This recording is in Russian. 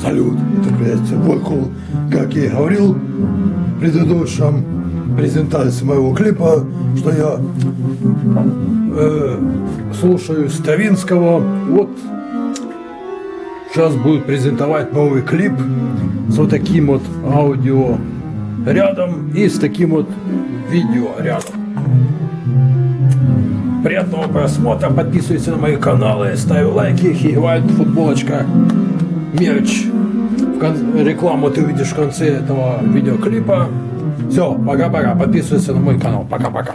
Салют, это приветствие Волкул. Как я и говорил в предыдущем презентации моего клипа, что я э, слушаю Ставинского. Вот сейчас будет презентовать новый клип с вот таким вот аудио рядом и с таким вот видео рядом. Приятного просмотра, подписывайтесь на мои каналы, ставь лайки, хигвайт, футболочка, мерч. Рекламу ты увидишь в конце этого видеоклипа. Все, пока-пока, подписывайся на мой канал, пока-пока.